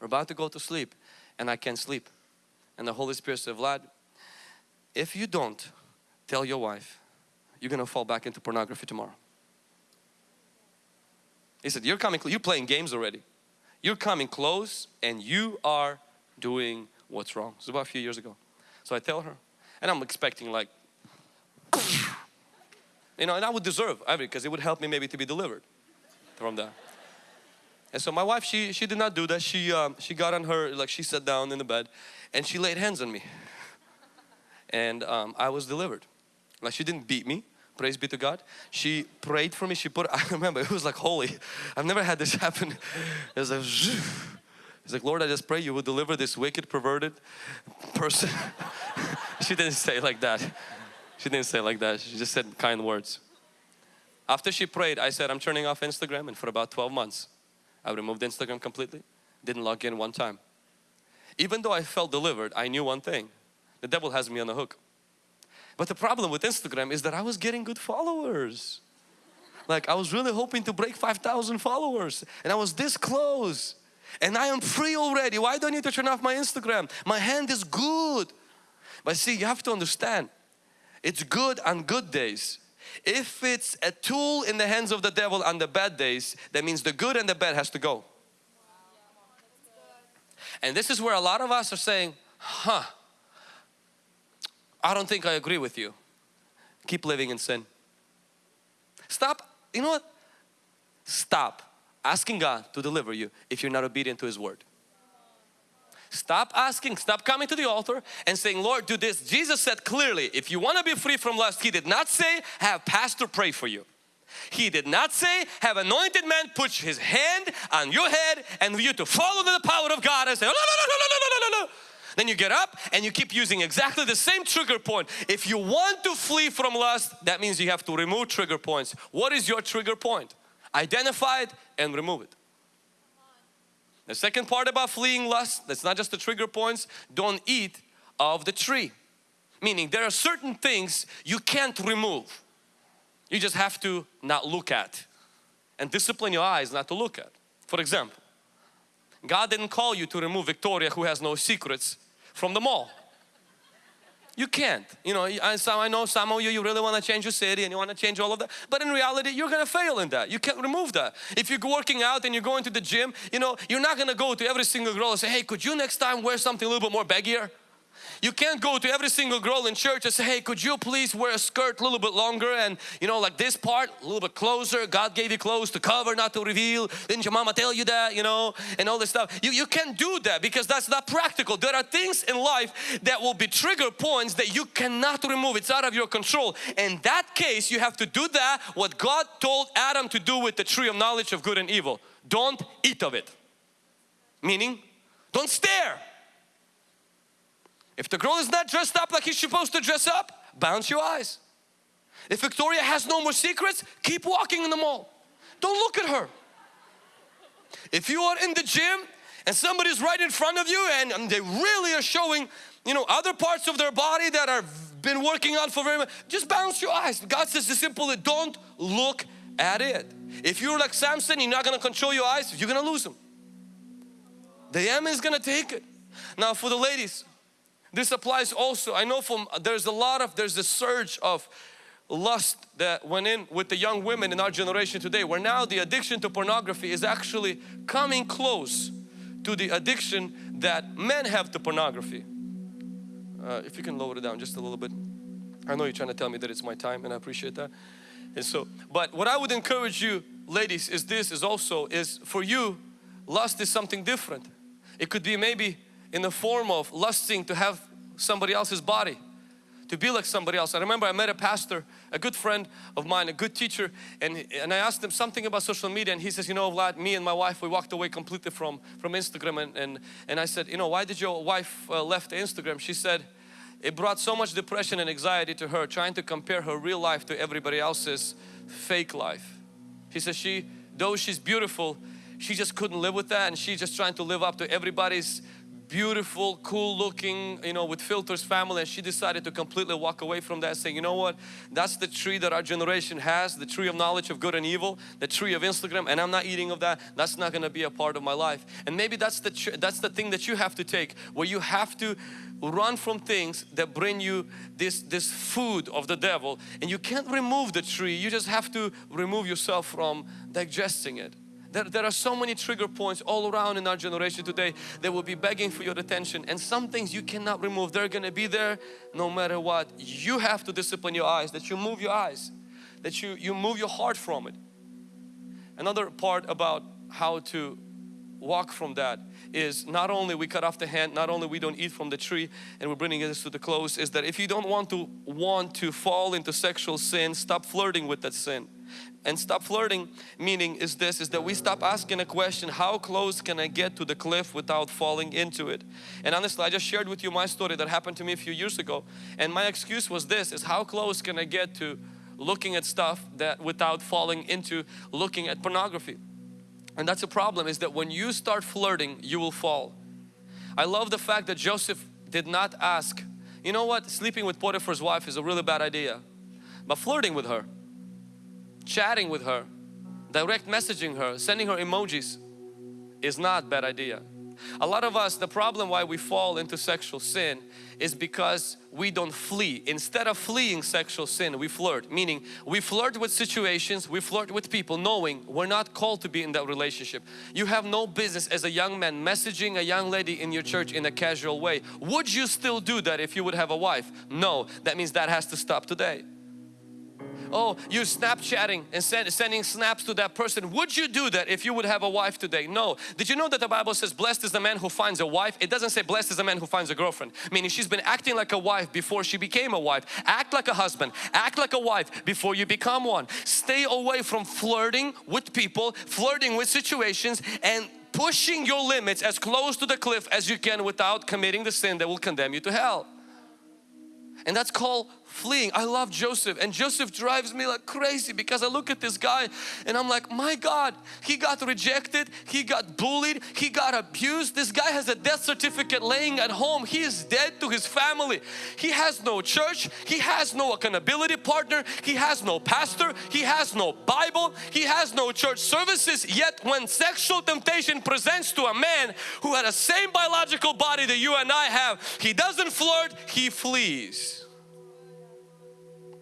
We're about to go to sleep and I can't sleep. And the Holy Spirit said, Vlad, if you don't tell your wife, you're going to fall back into pornography tomorrow. He said, you're coming, you're playing games already. You're coming close and you are doing what's wrong. It's about a few years ago. So I tell her and I'm expecting like, (laughs) you know, and I would deserve, I mean, because it would help me maybe to be delivered from that. And so my wife, she she did not do that. She um, she got on her, like she sat down in the bed and she laid hands on me. And um, I was delivered. Like she didn't beat me, praise be to God. She prayed for me. She put, (laughs) I remember it was like holy. I've never had this happen. It was like, (laughs) it's like, Lord, I just pray you will deliver this wicked, perverted person. (laughs) she didn't say like that. She didn't say like that. She just said kind words. After she prayed, I said, I'm turning off Instagram and for about 12 months, I removed Instagram completely. Didn't log in one time. Even though I felt delivered, I knew one thing. The devil has me on the hook. But the problem with Instagram is that I was getting good followers. Like I was really hoping to break 5,000 followers and I was this close. And I am free already. Why do I need to turn off my Instagram? My hand is good. But see, you have to understand, it's good on good days. If it's a tool in the hands of the devil on the bad days, that means the good and the bad has to go. And this is where a lot of us are saying, huh, I don't think I agree with you. Keep living in sin. Stop, you know what? Stop asking God to deliver you if you're not obedient to His Word. Stop asking, stop coming to the altar and saying, Lord, do this. Jesus said clearly, if you want to be free from lust, He did not say, have pastor pray for you. He did not say, have anointed man put his hand on your head and you to follow the power of God and say, no, no, no, no, no, no, no, no. Then you get up and you keep using exactly the same trigger point. If you want to flee from lust, that means you have to remove trigger points. What is your trigger point? Identify it and remove it. The second part about fleeing lust, that's not just the trigger points, don't eat of the tree. Meaning there are certain things you can't remove. You just have to not look at and discipline your eyes not to look at. For example, God didn't call you to remove Victoria who has no secrets from the mall. You can't. You know, I, I know some of oh, you, you really want to change your city and you want to change all of that. But in reality, you're going to fail in that. You can't remove that. If you're working out and you're going to the gym, you know, you're not going to go to every single girl and say, hey, could you next time wear something a little bit more baggier? You can't go to every single girl in church and say, hey, could you please wear a skirt a little bit longer and you know, like this part a little bit closer. God gave you clothes to cover, not to reveal. Didn't your mama tell you that, you know, and all this stuff. You, you can't do that because that's not practical. There are things in life that will be trigger points that you cannot remove. It's out of your control. In that case, you have to do that what God told Adam to do with the tree of knowledge of good and evil. Don't eat of it. Meaning, don't stare. If the girl is not dressed up like he's supposed to dress up, bounce your eyes. If Victoria has no more secrets, keep walking in the mall. Don't look at her. If you are in the gym and somebody's right in front of you and, they really are showing, you know, other parts of their body that are been working on for very much, just bounce your eyes. God says the simple, don't look at it. If you're like Samson, you're not going to control your eyes, you're going to lose them. The enemy is going to take it. Now for the ladies, this applies also, I know from, there's a lot of, there's a surge of lust that went in with the young women in our generation today where now the addiction to pornography is actually coming close to the addiction that men have to pornography. Uh, if you can lower it down just a little bit. I know you're trying to tell me that it's my time and I appreciate that. And so, but what I would encourage you ladies is this is also is for you lust is something different. It could be maybe in the form of lusting to have somebody else's body to be like somebody else. I remember I met a pastor, a good friend of mine, a good teacher, and, and I asked him something about social media and he says, you know Vlad, me and my wife, we walked away completely from, from Instagram and, and, and I said, you know, why did your wife uh, left Instagram? She said, it brought so much depression and anxiety to her trying to compare her real life to everybody else's fake life. She says she, though she's beautiful, she just couldn't live with that and she's just trying to live up to everybody's beautiful, cool looking, you know, with filters family and she decided to completely walk away from that saying, you know what, that's the tree that our generation has, the tree of knowledge of good and evil, the tree of Instagram and I'm not eating of that, that's not going to be a part of my life. And maybe that's the, that's the thing that you have to take where you have to run from things that bring you this, this food of the devil and you can't remove the tree, you just have to remove yourself from digesting it. There, there are so many trigger points all around in our generation today that will be begging for your attention and some things you cannot remove. They're going to be there no matter what. You have to discipline your eyes, that you move your eyes, that you, you move your heart from it. Another part about how to walk from that is not only we cut off the hand, not only we don't eat from the tree and we're bringing this to the close is that if you don't want to want to fall into sexual sin, stop flirting with that sin. And stop flirting meaning is this, is that we stop asking a question, how close can I get to the cliff without falling into it? And honestly, I just shared with you my story that happened to me a few years ago. And my excuse was this, is how close can I get to looking at stuff that without falling into looking at pornography? And that's a problem is that when you start flirting, you will fall. I love the fact that Joseph did not ask, you know what, sleeping with Potiphar's wife is a really bad idea. But flirting with her, chatting with her, direct messaging her, sending her emojis is not bad idea. A lot of us, the problem why we fall into sexual sin is because we don't flee. Instead of fleeing sexual sin, we flirt. Meaning, we flirt with situations, we flirt with people knowing we're not called to be in that relationship. You have no business as a young man messaging a young lady in your church in a casual way. Would you still do that if you would have a wife? No, that means that has to stop today oh you're snapchatting and send, sending snaps to that person. Would you do that if you would have a wife today? No. Did you know that the Bible says blessed is the man who finds a wife it doesn't say blessed is the man who finds a girlfriend. Meaning she's been acting like a wife before she became a wife. Act like a husband. Act like a wife before you become one. Stay away from flirting with people flirting with situations and pushing your limits as close to the cliff as you can without committing the sin that will condemn you to hell. And that's called fleeing. I love Joseph and Joseph drives me like crazy because I look at this guy and I'm like, my God, he got rejected, he got bullied, he got abused. This guy has a death certificate laying at home. He is dead to his family. He has no church, he has no accountability partner, he has no pastor, he has no Bible, he has no church services. Yet when sexual temptation presents to a man who had the same biological body that you and I have, he doesn't flirt, he flees.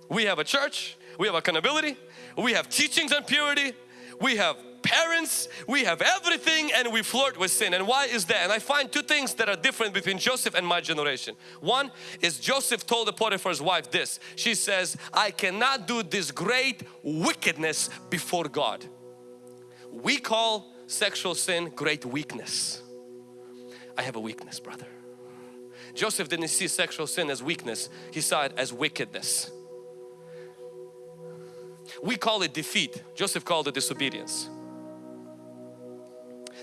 We have a church, we have accountability, we have teachings on purity, we have parents, we have everything and we flirt with sin. And why is that? And I find two things that are different between Joseph and my generation. One is Joseph told the Potiphar's wife this. She says, I cannot do this great wickedness before God. We call sexual sin great weakness. I have a weakness brother. Joseph didn't see sexual sin as weakness, he saw it as wickedness. We call it defeat. Joseph called it disobedience.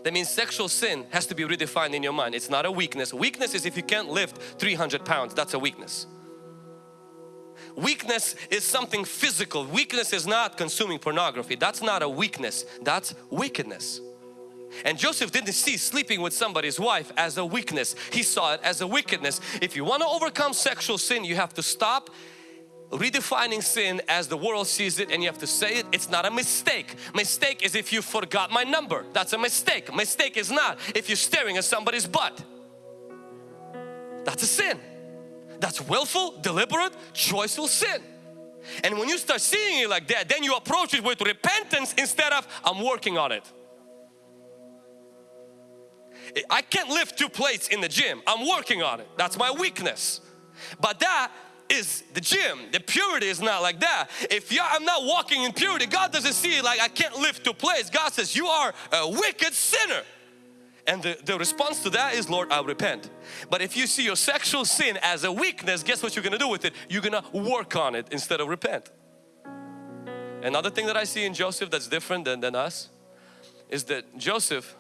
That means sexual sin has to be redefined in your mind. It's not a weakness. Weakness is if you can't lift 300 pounds, that's a weakness. Weakness is something physical. Weakness is not consuming pornography. That's not a weakness. That's wickedness. And Joseph didn't see sleeping with somebody's wife as a weakness. He saw it as a wickedness. If you want to overcome sexual sin, you have to stop redefining sin as the world sees it and you have to say it it's not a mistake. Mistake is if you forgot my number. That's a mistake. Mistake is not if you're staring at somebody's butt. That's a sin. That's willful deliberate choiceful sin. And when you start seeing it like that then you approach it with repentance instead of I'm working on it. I can't lift two plates in the gym. I'm working on it. That's my weakness. But that is the gym. The purity is not like that. If I'm not walking in purity, God doesn't see it like I can't lift to place. God says, you are a wicked sinner. And the, the response to that is, Lord, I repent. But if you see your sexual sin as a weakness, guess what you're going to do with it? You're going to work on it instead of repent. Another thing that I see in Joseph that's different than, than us is that Joseph,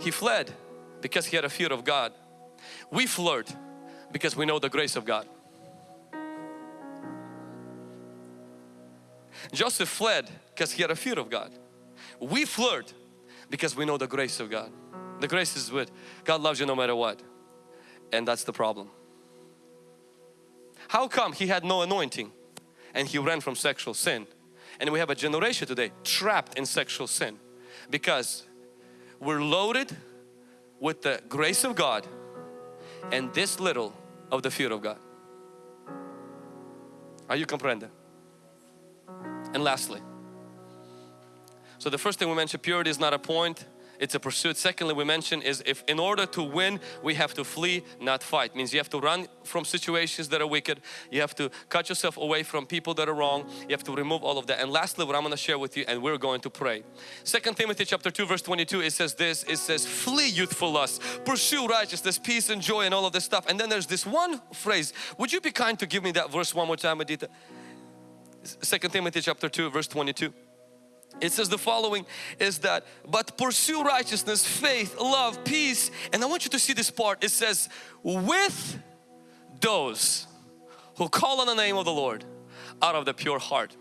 he fled because he had a fear of God. We flirt because we know the grace of God. Joseph fled because he had a fear of God. We flirt because we know the grace of God. The grace is with. God loves you no matter what. And that's the problem. How come he had no anointing and he ran from sexual sin? And we have a generation today trapped in sexual sin because we're loaded with the grace of God and this little of the fear of God. Are you comprehending? And lastly, so the first thing we mentioned, purity is not a point, it's a pursuit. Secondly, we mentioned is if in order to win, we have to flee, not fight. Means you have to run from situations that are wicked. You have to cut yourself away from people that are wrong. You have to remove all of that. And lastly, what I'm going to share with you and we're going to pray. Second Timothy chapter 2 verse 22, it says this, it says flee youthful lust, pursue righteousness, peace and joy and all of this stuff. And then there's this one phrase. Would you be kind to give me that verse one more time, Adita? Second Timothy chapter 2 verse 22 it says the following is that but pursue righteousness faith love peace. And I want you to see this part. It says with those who call on the name of the Lord out of the pure heart.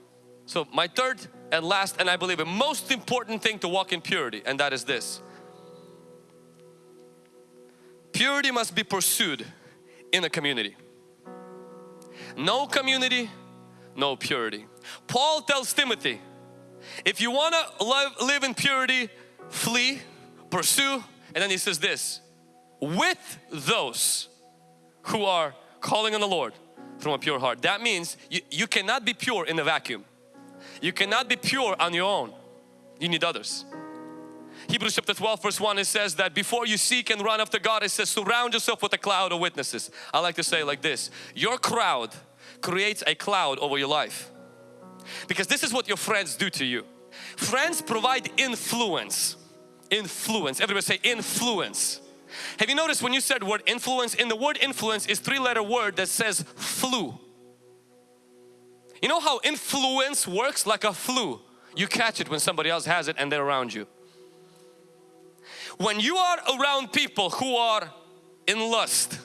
So my third and last and I believe the most important thing to walk in purity and that is this. Purity must be pursued in a community. No community no purity Paul tells Timothy if you want to live, in purity, flee, pursue, and then he says this, with those who are calling on the Lord from a pure heart. That means you, you cannot be pure in a vacuum. You cannot be pure on your own. You need others. Hebrews chapter 12 verse 1 it says that before you seek and run after God it says surround yourself with a cloud of witnesses. I like to say like this, your crowd creates a cloud over your life. Because this is what your friends do to you. Friends provide influence. Influence. Everybody say influence. Have you noticed when you said word influence, in the word influence is three letter word that says flu. You know how influence works like a flu. You catch it when somebody else has it and they're around you. When you are around people who are in lust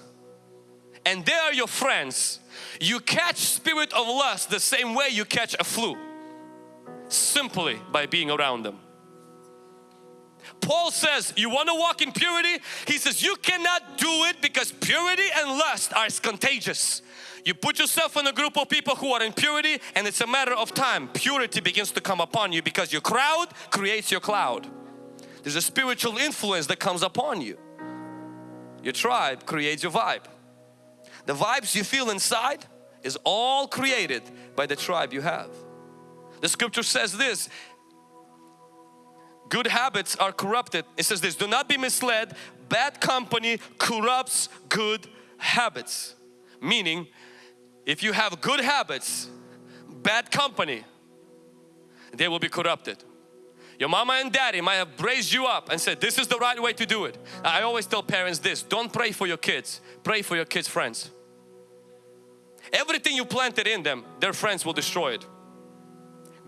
and they are your friends, you catch spirit of lust the same way you catch a flu. Simply by being around them. Paul says you want to walk in purity? He says you cannot do it because purity and lust are contagious. You put yourself in a group of people who are in purity and it's a matter of time. Purity begins to come upon you because your crowd creates your cloud. There's a spiritual influence that comes upon you. Your tribe creates your vibe the vibes you feel inside is all created by the tribe you have. The scripture says this, good habits are corrupted. It says this, do not be misled, bad company corrupts good habits. Meaning, if you have good habits, bad company, they will be corrupted. Your mama and daddy might have raised you up and said, this is the right way to do it. I always tell parents this, don't pray for your kids, pray for your kids' friends. Everything you planted in them, their friends will destroy it.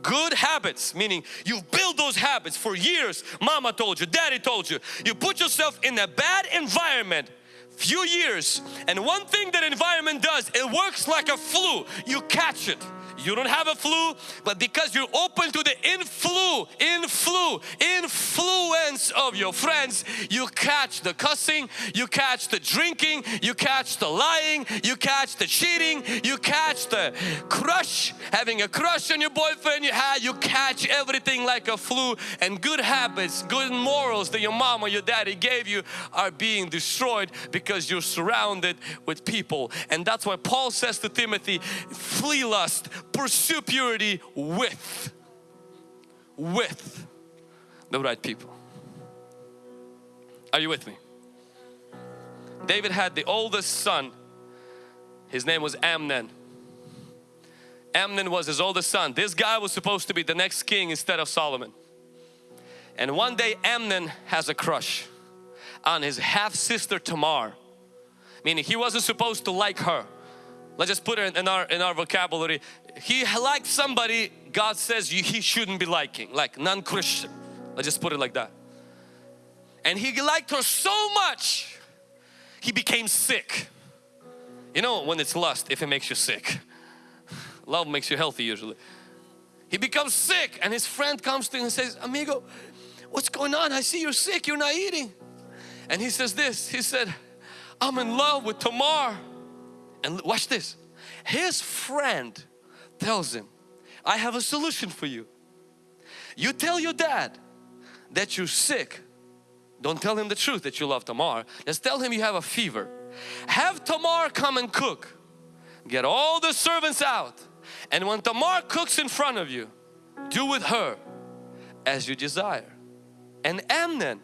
Good habits, meaning you build those habits for years. Mama told you, daddy told you. You put yourself in a bad environment few years and one thing that environment does, it works like a flu. You catch it you don't have a flu, but because you're open to the influ, influ, influence of your friends, you catch the cussing, you catch the drinking, you catch the lying, you catch the cheating, you catch the crush, having a crush on your boyfriend you had, you catch everything like a flu and good habits, good morals that your mom or your daddy gave you are being destroyed because you're surrounded with people. And that's why Paul says to Timothy, flee lust, pursue purity with, with the right people. Are you with me? David had the oldest son. His name was Amnon. Amnon was his oldest son. This guy was supposed to be the next king instead of Solomon. And one day Amnon has a crush on his half sister Tamar. Meaning he wasn't supposed to like her. Let's just put it in our in our vocabulary he liked somebody God says he shouldn't be liking, like non-Christian. Let's just put it like that. And he liked her so much, he became sick. You know when it's lust, if it makes you sick. Love makes you healthy usually. He becomes sick and his friend comes to him and says, Amigo, what's going on? I see you're sick, you're not eating. And he says this, he said, I'm in love with Tamar. And watch this. His friend tells him, I have a solution for you. You tell your dad that you're sick. Don't tell him the truth that you love Tamar. Just tell him you have a fever. Have Tamar come and cook. Get all the servants out. And when Tamar cooks in front of you, do with her as you desire. And Amnon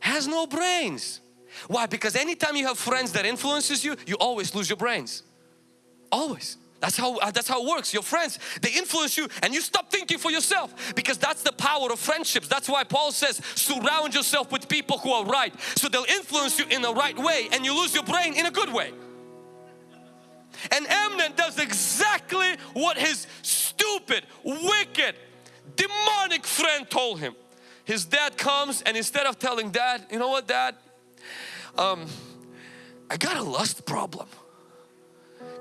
has no brains. Why? Because anytime you have friends that influences you, you always lose your brains. Always. That's how, uh, that's how it works. Your friends, they influence you and you stop thinking for yourself because that's the power of friendships. That's why Paul says surround yourself with people who are right. So they'll influence you in the right way and you lose your brain in a good way. And Amnon does exactly what his stupid, wicked, demonic friend told him. His dad comes and instead of telling dad, you know what dad, um, I got a lust problem.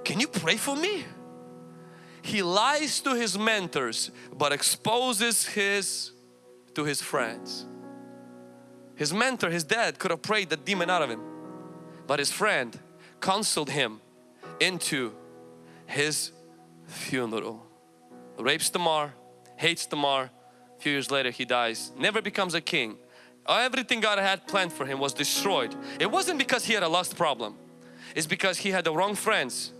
Can you pray for me? He lies to his mentors but exposes his to his friends. His mentor, his dad could have prayed the demon out of him. But his friend counseled him into his funeral. Rapes Tamar, hates Tamar. A few years later he dies. Never becomes a king. Everything God had planned for him was destroyed. It wasn't because he had a lust problem. It's because he had the wrong friends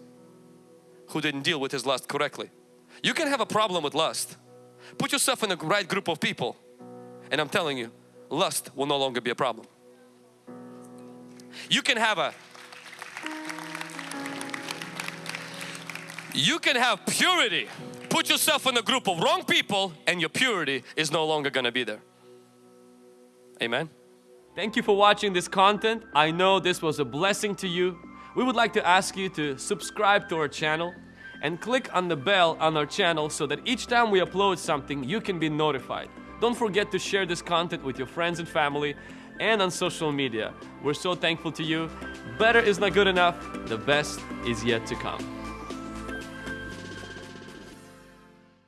who didn't deal with his lust correctly. You can have a problem with lust. Put yourself in the right group of people and I'm telling you, lust will no longer be a problem. You can have a you can have purity. Put yourself in a group of wrong people and your purity is no longer going to be there. Amen. Thank you for watching this content. I know this was a blessing to you. We would like to ask you to subscribe to our channel and click on the bell on our channel so that each time we upload something you can be notified. Don't forget to share this content with your friends and family and on social media. We're so thankful to you. Better is not good enough. The best is yet to come.